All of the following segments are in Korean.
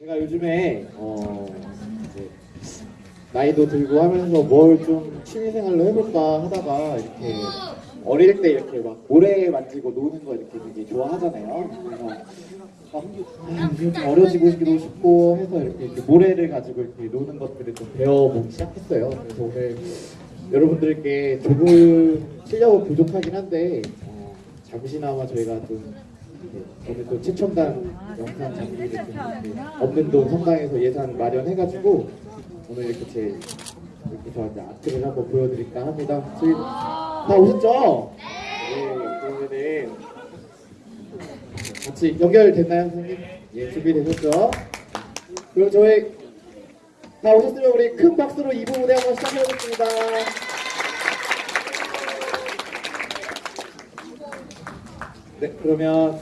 제가 요즘에 어 나이도 들고 하면서 뭘 좀 취미생활로 해볼까 하다가 이렇게 어릴 때 이렇게 막 모래 만지고 노는 거 이렇게 되게 좋아하잖아요. 그래서 막 아, 어려지고 싶고 해서 이렇게, 이렇게 모래를 가지고 이렇게 노는 것들을 좀 배워보기 시작했어요. 그래서 오늘 여러분들께 조금 실력은 부족하긴 한데 어, 잠시나마 저희가 좀 이렇게 오늘 또 최첨단 영상 장비를 좀 이렇게 없는 돈 성당에서 예산 마련해가지고 오늘 이렇게 제 이렇게 저한테 아트를 한번 보여드릴까 합니다. 저희 다 오셨죠? 네. 그러면은 같이 연결됐나요, 선생님? 예, 준비되셨죠? 그럼 저희 다 오셨으면 우리 큰 박수로 2부 무대 한번 시작해보겠습니다. 네, 그러면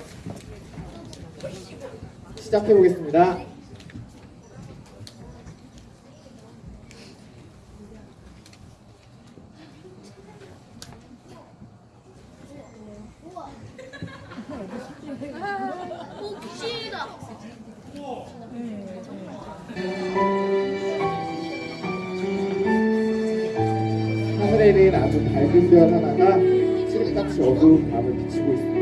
시작해 보겠습니다. 복시다. 하늘에는 아주 밝은 별 하나가 칠흑같이 어두운 밤을 비치고 있습니다.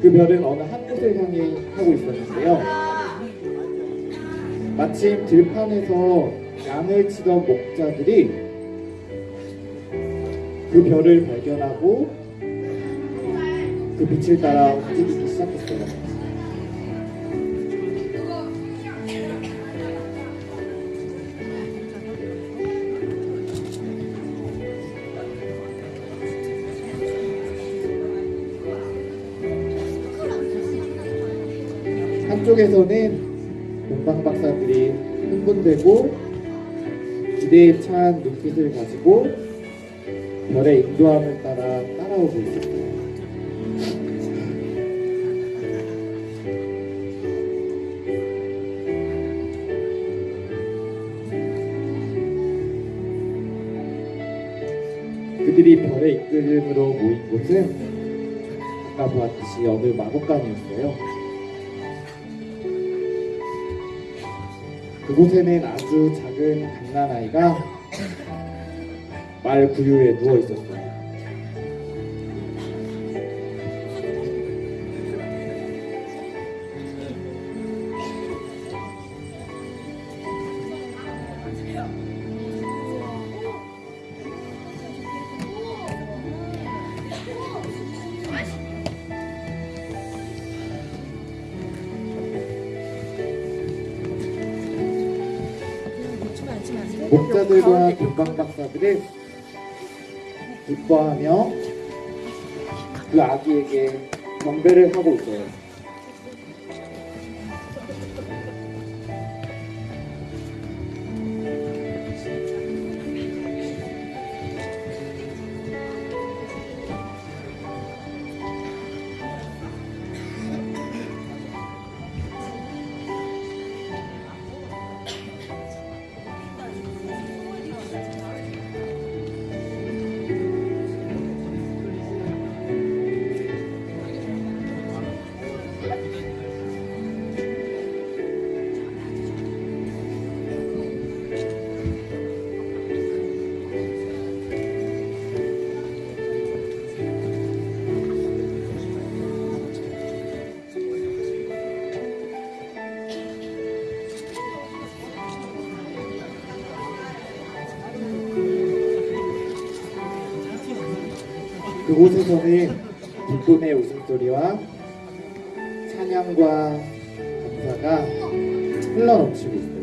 그 별은 어느 한 곳을 향해 하고 있었는데요. 마침 들판에서 양을 치던 목자들이 그 별을 발견하고 그 빛을 따라 움직이기 시작했어요. 한쪽에서는 동방 박사들이 흥분되고 기대에 찬 눈빛을 가지고 별의 인도함을 따라 따라오고 있었어요. 그들이 별의 이끌림으로 모인 곳은 아까 보았듯이 어느 마곡간이었어요. 그곳에는 아주 작은 갓난아이가 말 구유에 누워 있었어요. 목자들과 금방 박사들은 기뻐하며 그 아기에게 경배를 하고 있어요. 그곳에서는 기쁨의 웃음소리와 찬양과 감사가 흘러넘치고 있어요.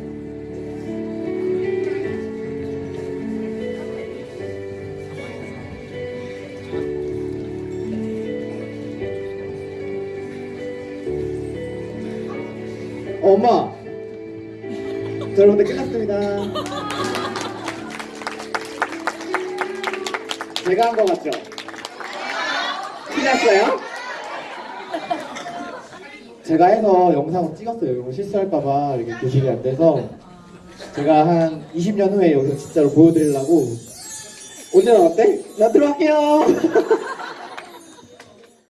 어, 엄마! 자, 여러분들 끝났습니다. 제가 한거 맞죠? 티났어요? 제가 해서 영상을 찍었어요. 이거 실수할까봐 이렇게 교실이 안 돼서 제가 한 20년 후에 여기서 진짜로 보여드리려고 오늘 어때? 나 들어갈게요.